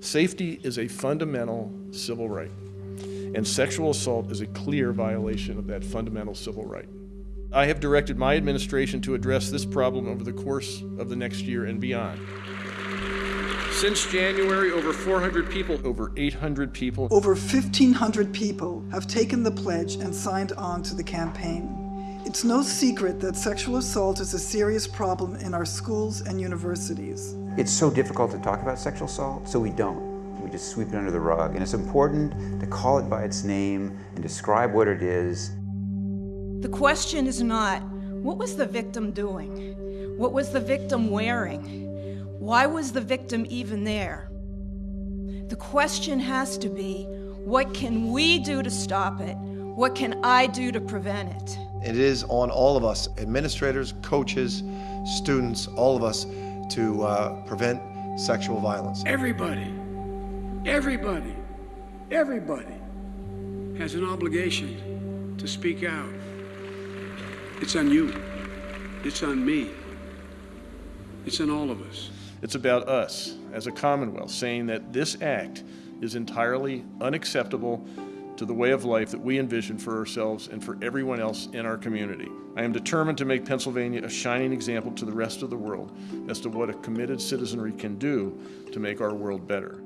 Safety is a fundamental civil right, and sexual assault is a clear violation of that fundamental civil right. I have directed my administration to address this problem over the course of the next year and beyond. Since January, over 400 people, over 800 people, Over 1,500 people have taken the pledge and signed on to the campaign. It's no secret that sexual assault is a serious problem in our schools and universities. It's so difficult to talk about sexual assault, so we don't. We just sweep it under the rug. And it's important to call it by its name and describe what it is. The question is not, what was the victim doing? What was the victim wearing? Why was the victim even there? The question has to be, what can we do to stop it? What can I do to prevent it? It is on all of us, administrators, coaches, students, all of us, to uh, prevent sexual violence. Everybody, everybody, everybody has an obligation to speak out. It's on you. It's on me. It's on all of us. It's about us as a Commonwealth saying that this act is entirely unacceptable to the way of life that we envision for ourselves and for everyone else in our community. I am determined to make Pennsylvania a shining example to the rest of the world as to what a committed citizenry can do to make our world better.